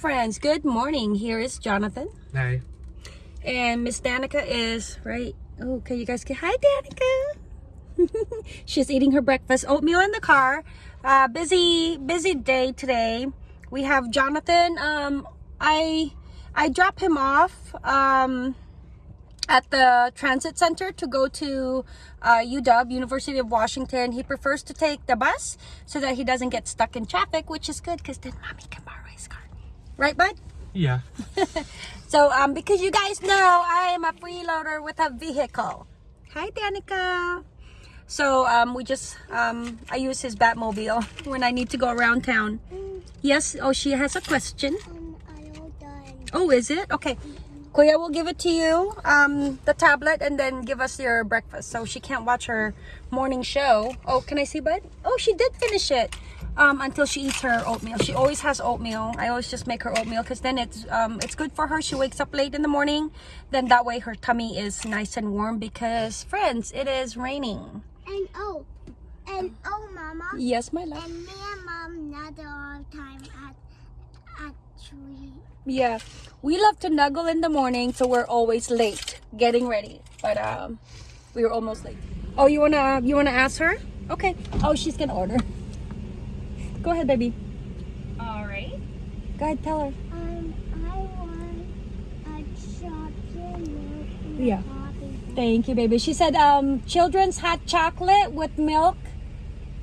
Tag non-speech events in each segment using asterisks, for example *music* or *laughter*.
friends, good morning. Here is Jonathan. Hi. And Miss Danica is right. Oh, okay, you guys can. Hi, Danica. *laughs* She's eating her breakfast oatmeal in the car. Uh, busy, busy day today. We have Jonathan. Um, I I drop him off um, at the transit center to go to uh, UW, University of Washington. He prefers to take the bus so that he doesn't get stuck in traffic, which is good because then mommy can borrow. Right, bud? Yeah. *laughs* So, um, because you guys know, I am a freeloader with a vehicle. Hi, Danica. So, um, we just, um, I use his Batmobile *laughs* when I need to go around town. Yes, oh, she has a question. Um, I all done. Oh, is it? Okay. Kuya will give it to you, um, the tablet, and then give us your breakfast. So she can't watch her morning show. Oh, can I see, bud? Oh, she did finish it. Um, until she eats her oatmeal. She always has oatmeal. I always just make her oatmeal because then it's um, it's good for her. She wakes up late in the morning. Then that way her tummy is nice and warm because, friends, it is raining. And oh, and oh, Mama. Yes, my love. And me and Mom not all the time at at three. Yeah, we love to snuggle in the morning, so we're always late getting ready. But um, we were almost late. Oh, you wanna you wanna ask her? Okay. Oh, she's gonna order. Go ahead, baby. All right. Go ahead, tell her. Um, I want a chocolate milk Yeah. Thank you, baby. She said um children's hot chocolate with milk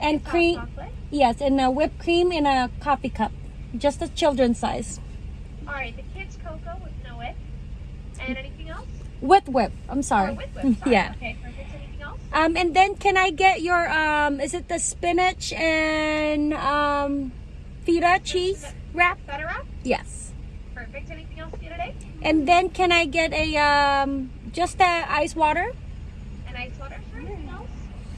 and Hot cream. chocolate. Yes, and a whipped cream in a coffee cup. Just a children's size. All right. The kids cocoa with no whip. And anything else? With whip. I'm sorry. Or with whip. Sorry. *laughs* yeah. Okay. Perfect. Anything else? Um, and then can I get your um? Is it the spinach and um, feta cheese wrap? Butter wrap. Yes. Perfect. Anything else for you today? And then can I get a um, just a ice water? An ice water. Sure. Anything else?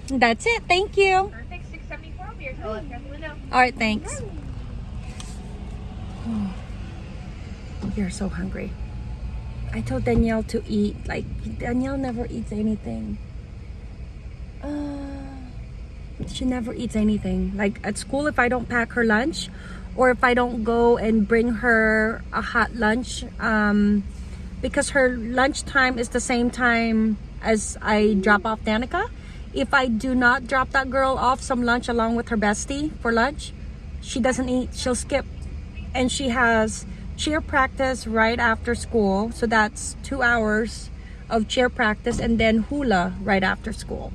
That's it. Thank you. Perfect. Six seventy four. I'll be here till left out the window. All right. Thanks. *sighs* You're so hungry. I told Danielle to eat. Like Danielle never eats anything. Uh, she never eats anything. Like at school, if I don't pack her lunch, or if I don't go and bring her a hot lunch, um, because her lunch time is the same time as I drop off Danica. If I do not drop that girl off some lunch along with her bestie for lunch, she doesn't eat. She'll skip, and she has cheer practice right after school. So that's two hours of cheer practice, and then hula right after school.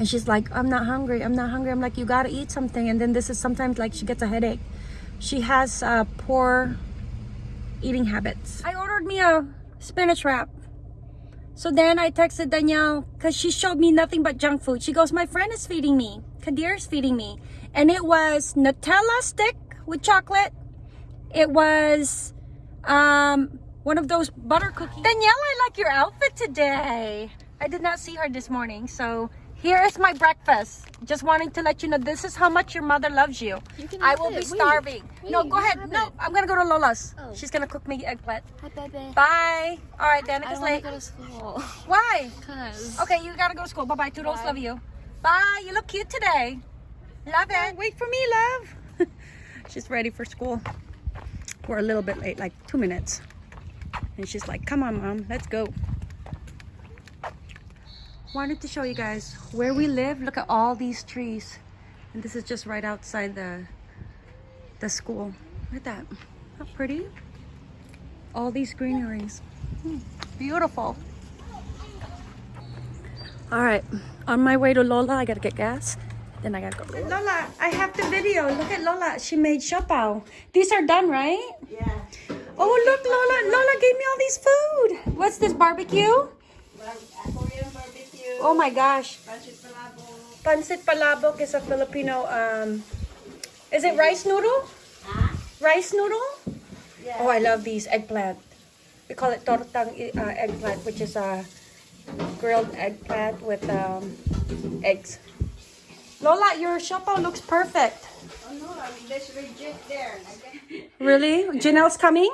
And she's like, I'm not hungry. I'm not hungry. I'm like, you gotta eat something. And then this is sometimes like she gets a headache. She has uh, poor eating habits. I ordered me a spinach wrap. So then I texted Danielle because she showed me nothing but junk food. She goes, My friend is feeding me. Kadir is feeding me. And it was Nutella stick with chocolate. It was um, one of those butter cookies. Danielle, I like your outfit today. I did not see her this morning. So here is my breakfast. Just wanting to let you know this is how much your mother loves you. You I will be it. Wait. starving. no, Wait, go ahead. No, it. I'm gonna go to Lola's. Oh. She's gonna cook me eggplant. Hi, baby. Bye. All right, I Danica's want to late. go to school. Why? Cause. Okay, you gotta go to school. Bye bye. Toodles, Bye. love you. Bye. You look cute today. Love it. Oh, wait for me, love. *laughs* she's ready for school. We're a little bit late, like two minutes. And she's like, come on, mom, let's go. Wanted to show you guys where we live. Look at all these trees. And this is just right outside the the school. Look at that. How pretty. All these greeneries. Hmm, Beautiful. All right, on my way to Lola, I gotta get gas. Then I gotta go. Lola, I have the video. Look at Lola. She made siopao. These are done, right? Yeah. Oh, look, Lola. Lola gave me all these food. What's this, barbecue? Oh my gosh. Pancit palabok. Pancit palabok is a Filipino, um, is it rice noodle? Ah? Rice noodle? Yeah. Oh, I love these eggplant. We call it tortang uh, eggplant, which is a grilled eggplant with um, eggs. Lola, your siopao looks perfect. Oh no, I mean there's reject there. Okay. Really? *laughs* Janelle's coming?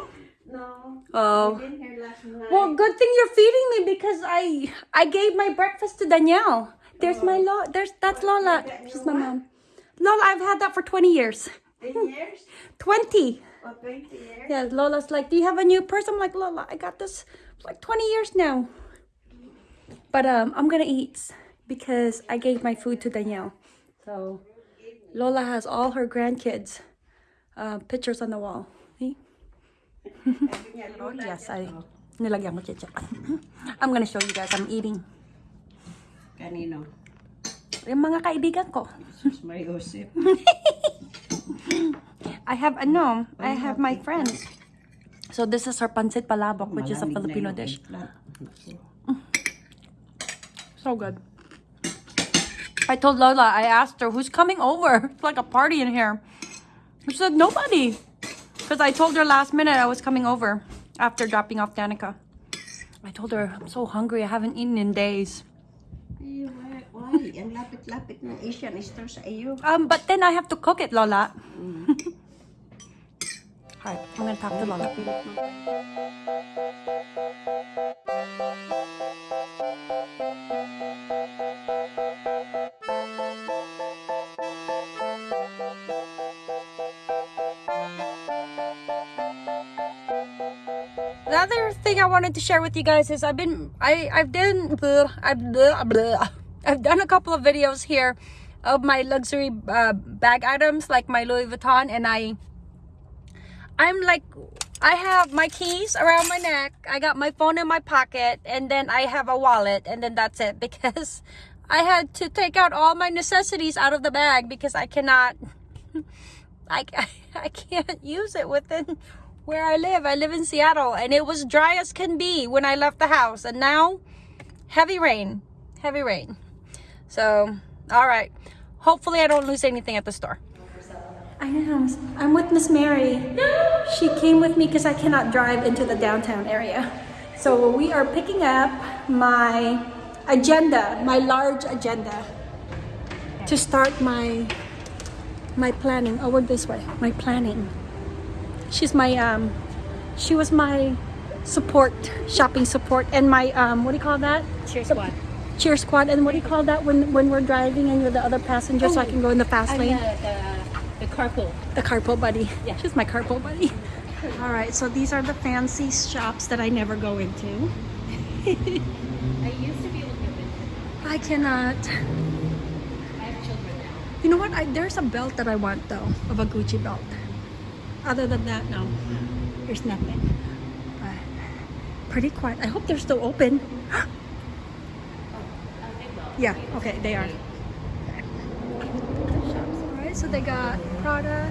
No. Oh. Been here last night. Well, good thing you're feeding me because I I gave my breakfast to Danielle. There's my Lola. There's that's Lola. She's my mom. Lola, I've had that for 20 years. 20 years? 20. For 20 years. Yeah, Lola's like, "Do you have a new purse?" I'm like, "Lola, I got this for like 20 years now." But um, I'm gonna eat because I gave my food to Danielle. So Lola has all her grandkids uh, pictures on the wall. Oh, yes, I nilagyan ko chicha. *laughs* I'm gonna show you guys. I'm eating. Kanino? Yung mga kaibigan ko. Mariusip. *laughs* I have ano, I have my friends. So this is our pancit palabok, which is a Filipino dish. So good. I told Lola, I asked her, who's coming over? *laughs* It's like a party in here. She said, nobody. Because I told her last minute I was coming over after dropping off Danica. I told her, I'm so hungry. I haven't eaten in days. Why? Why? Ang lapit-lapit ng Asian store sa iyo. Um, but then I have to cook it, Lola. *laughs* Alright, I'm gonna talk to Lola. The other thing I wanted to share with you guys is I've been I I've done I've I've done a couple of videos here of my luxury uh, bag items like my Louis Vuitton and I I'm like I have my keys around my neck I got my phone in my pocket and then I have a wallet and then that's it *laughs* because I had to take out all my necessities out of the bag because I cannot *laughs* I, *laughs* I can't use it within where I live. I live in Seattle and it was dry as can be when I left the house and now heavy rain, heavy rain. So, all right. Hopefully I don't lose anything at the store. I know. I'm with Miss Mary. She came with me because I cannot drive into the downtown area. So we are picking up my agenda, my large agenda to start my my planning. Oh, we're this way. My planning. She's my um she was my support, shopping support and my um what do you call that? Cheer squad. Cheer squad and what do you call that when when we're driving and you're the other passenger so I can go in the fast I'm lane? the, the, the carpool. The carpool buddy. Yeah. She's my carpool buddy. All right, so these are the fancy shops that I never go into. *laughs* I used to be able to get. I cannot. I have children now. You know what? I, there's a belt that I want though, of a Gucci belt. Other than that, no. There's nothing. But pretty quiet. I hope they're still open. *gasps* Yeah, okay, they are. Alright, so they got Prada.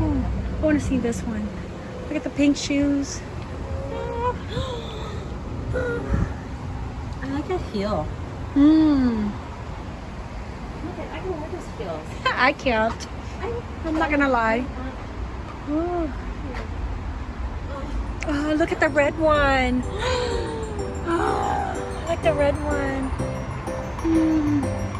Oh, I want to see this one. Look at the pink shoes. *gasps* I like that heel. Mmm. Look at, I can wear those heels. *laughs* I can't. I'm not gonna lie. Oh. Look at the red one. *gasps* Oh, I like the red one. Mm.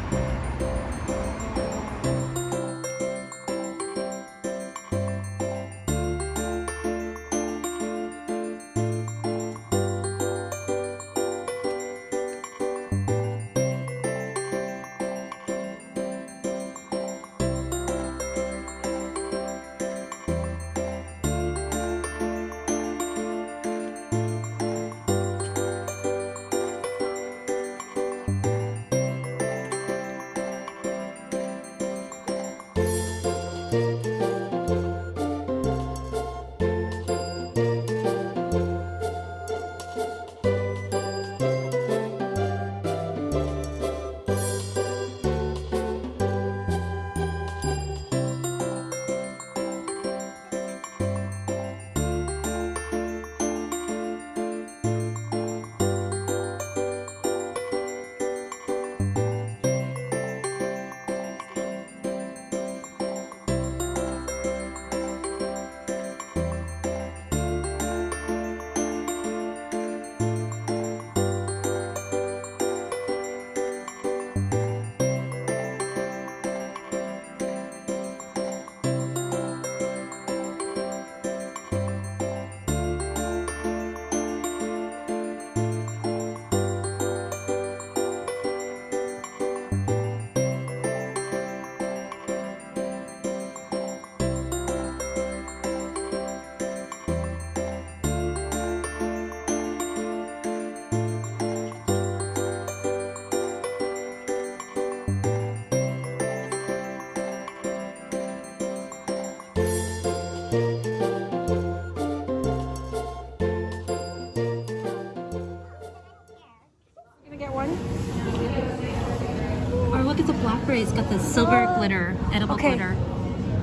Blackberry. The silver glitter, edible Okay. glitter.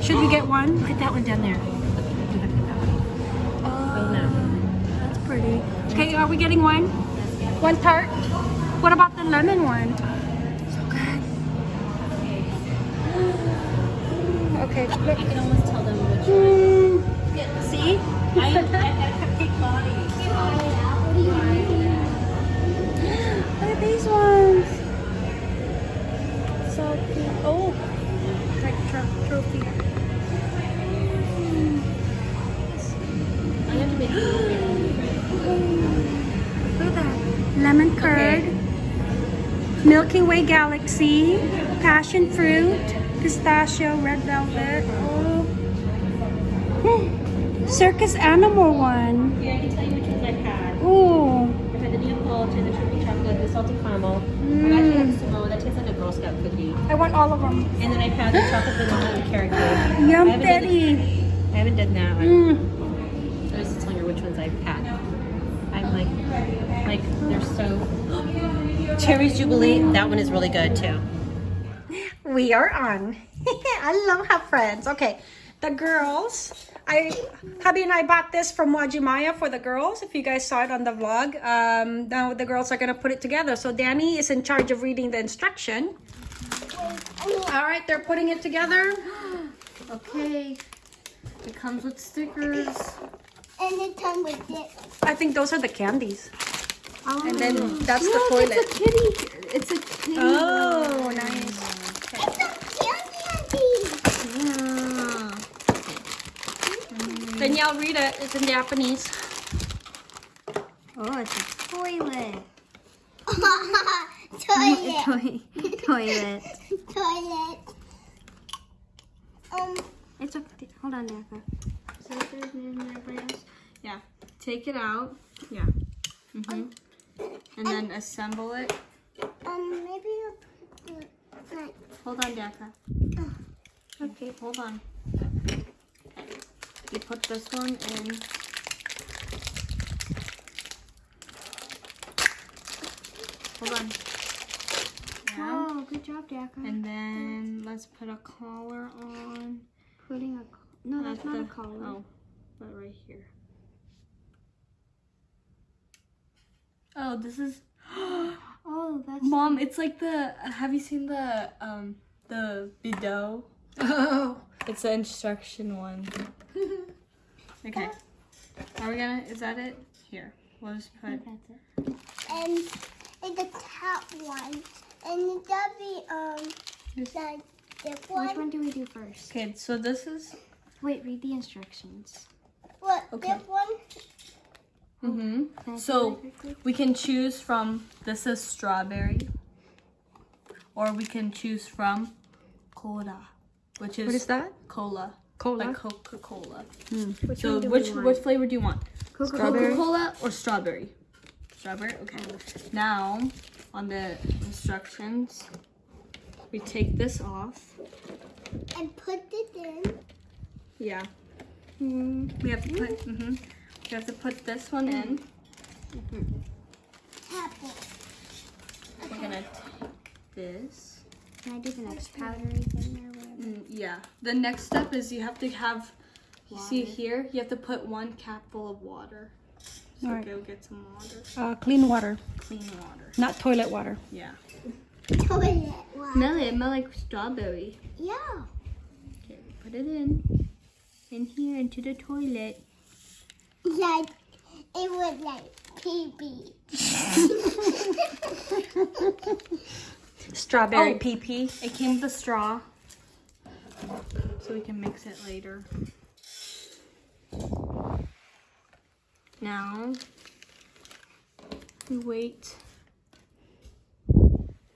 Should we get one? Look at that one down there. Look, look at that one. Oh, no. That's pretty. Okay, are we getting one? One tart? What about the lemon one? So good. *gasps* Okay, look. You can almost tell them which one. Mm, Yeah, see? *laughs* I, I Milky Way Galaxy. Passion fruit. Pistachio. Red velvet. Oh. Hmm. Circus animal one. Yeah, I can tell you which ones I've had. Ooh. I've had the Neapolitan, the triple chocolate, the salty caramel. Mm. I've actually had Samoa. That tastes like a Girl Scout cookie. I want all of them. And then I've had the chocolate vanilla and carrot cake. *gasps* Yum I Betty. I haven't done that one. Mm. I was just telling her which ones I've had. I'm like, like they're so. Cherries Jubilee. That one is really good too. We are on. *laughs* I love have friends. Okay, the girls. I hubby and I bought this from Uwajimaya for the girls. If you guys saw it on the vlog, um, now the girls are gonna put it together. So Danny is in charge of reading the instruction. All right, they're putting it together. *gasps* Okay. It comes with stickers. And it comes with it. I think those are the candies, and then that's the Look, toilet. It's a kitty. It's a kitty. Oh, nice. It's a candy. Yeah. Danielle, read it. It's in Japanese. Oh, it's a toilet. *laughs* Toilet. *laughs* Toi- toilet. Toilet. Um, It's a. Hold on, Daka. So if there's in everybody Yeah. Take it out. Yeah. hmm And then assemble it. um, maybe I'll put the, like, Hold on, Daka. Okay, hold on. You put this one in. Hold on. Yeah. oh, good job, Daka. And then let's put a collar on. Putting a, no, that's At not a collar. Oh, but right here. Oh, this is. *gasps* Oh, that's Mom, it's like the. Have you seen the um the video? Oh, It's the instruction one. *laughs* Okay. Are we gonna? Is that it? Here. We'll just put. That's it. And and the top one, and that'd um This- the this Which one. one do we do first? Okay, so this is. Wait, read the instructions. What Okay. this one? Mm-hmm. Can I see So we can choose from. This is strawberry. Or we can choose from cola, which is, what is that? cola, Cola. like Coca Cola. Which So which which flavor do you want? Coca Cola or strawberry? Strawberry. Okay. Now on the instructions, we take this off. And put it in. Yeah. We have to put. hmm We have to put this one in. Apple. We're gonna take this. Can I do the next powdery thing or whatever? Mm, yeah. The next step is you have to have. You see here, you have to put one cap full of water. So Alright. go get some water, Uh, clean water, clean water. not toilet water. Yeah. Toilet one. Smell it. Smell like strawberry. Yeah. Okay, put it in. In here into the toilet. Yeah. It was like pee pee. *laughs* Strawberry Oh. pee pee. It came with a straw. So we can mix it later. Now, we wait.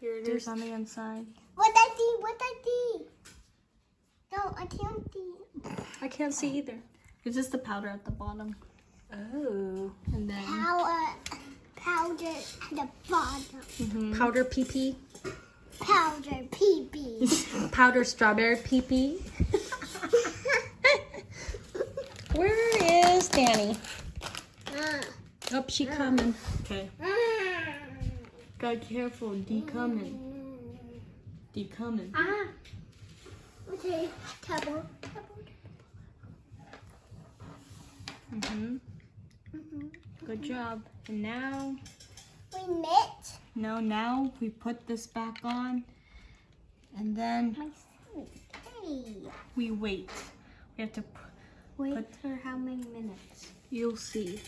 Here it is on the inside. What I see? What I see? No, I can't see. I can't see either. It's just the powder at the bottom. Oh. And then, powder, powder at the bottom. Powder pee pee. Powder pee pee. *laughs* Powder strawberry pee pee. *laughs* Where is Danny? Uh, Oh, she coming. okay. uh, God careful, D coming. D Keep coming. Ah. Okay, table. Mm-hmm. Good job. And now, We knit? no, now we put this back on. And then. Hey. we wait. We have to, Wait Put- for how many minutes? you'll see.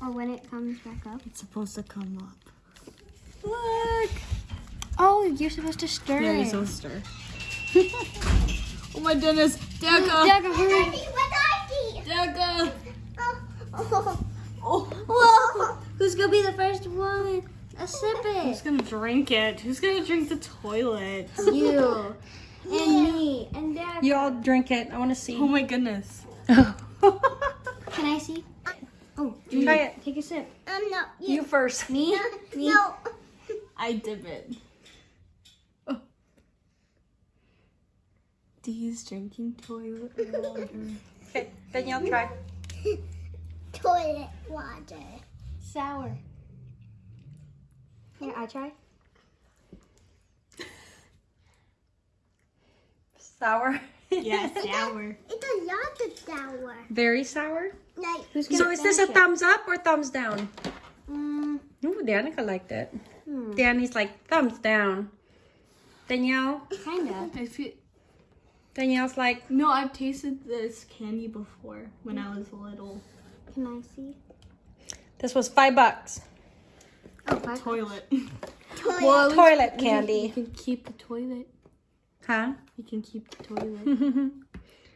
Or when it comes back up? It's supposed to come up. Look! Oh, you're supposed to stir Yeah, it. you're supposed to stir. *laughs* oh my goodness. Dagger! Dagger, hurry! I see? Dagger! Oh. oh, oh, oh. Oh, Whoa! Who's gonna be the first one? A sip it. who's gonna drink it? Who's gonna drink the toilet? You. *laughs* And me. And Dad. You all drink it. I want to see. Oh my goodness. *laughs* Can I see? Oh, you Try it. take a sip. I'm not. You first. Me? Me? No. I dip it. Oh. Dee's drinking toilet water. *laughs* Okay, Danielle, try. Toilet water. Sour. Here, I try. Sour. yeah, *laughs* sour. It's a lot of sour. Very sour. Like, Who's So is this a it? thumbs up or thumbs down? Mm, Ooh, Danica liked it. Hmm. Danny's like thumbs down. Danielle, kinda. I feel Danielle's like no. I've tasted this candy before when I was little. Can I see? This was five bucks. Oh, five toilet. toilet. Well, toilet candy. You can keep the toilet. Huh? You can keep the toilet.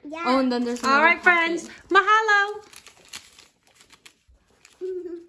yeah. *laughs* Oh, and then there's. All right, pocket. friends. Mahalo. *laughs*